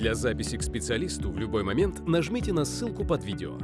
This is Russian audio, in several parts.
Для записи к специалисту в любой момент нажмите на ссылку под видео.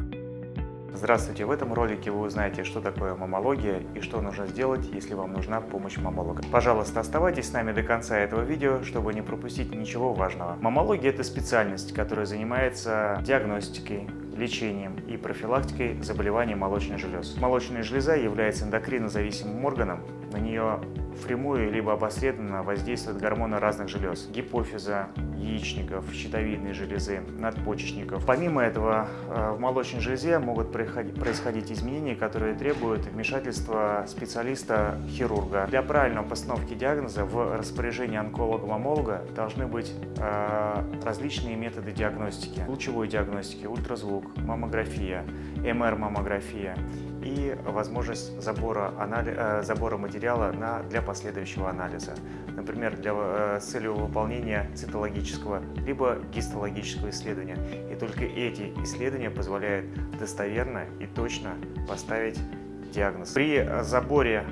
Здравствуйте! В этом ролике вы узнаете, что такое мамология и что нужно сделать, если вам нужна помощь мамолога. Пожалуйста, оставайтесь с нами до конца этого видео, чтобы не пропустить ничего важного. Мамология – это специальность, которая занимается диагностикой, лечением и профилактикой заболеваний молочных желез. Молочная железа является эндокринозависимым органом, на нее впрямую либо опосредованно воздействуют гормоны разных желез – гипофиза, яичников, щитовидной железы, надпочечников. Помимо этого, э, в молочной железе могут происходить изменения, которые требуют вмешательства специалиста-хирурга. Для правильной постановки диагноза в распоряжении онколога-мамолога должны быть э, различные методы диагностики. Лучевой диагностики, ультразвук, маммография, МР-маммография и возможность забора, анали... Э, забора материала на... для последующего анализа. Например, для... Э, с целью выполнения цитологического либо гистологического исследования. И только эти исследования позволяют достоверно и точно поставить диагноз. При заборе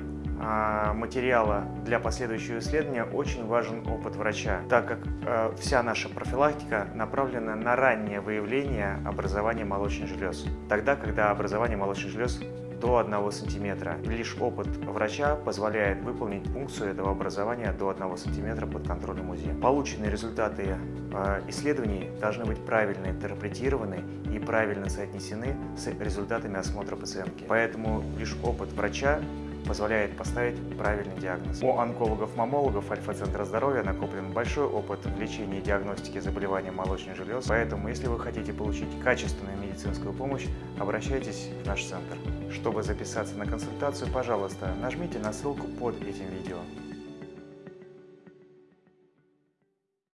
материала для последующего исследования очень важен опыт врача, так как э, вся наша профилактика направлена на раннее выявление образования молочных желез. Тогда, когда образование молочных желез до 1 см. Лишь опыт врача позволяет выполнить функцию этого образования до 1 см под контролем УЗИ. Полученные результаты э, исследований должны быть правильно интерпретированы и правильно соотнесены с результатами осмотра пациентки. Поэтому лишь опыт врача позволяет поставить правильный диагноз. У онкологов-мамологов Альфа-центра здоровья накоплен большой опыт в лечении и диагностике заболеваний молочных желез, поэтому если вы хотите получить качественную медицинскую помощь, обращайтесь в наш центр. Чтобы записаться на консультацию, пожалуйста, нажмите на ссылку под этим видео.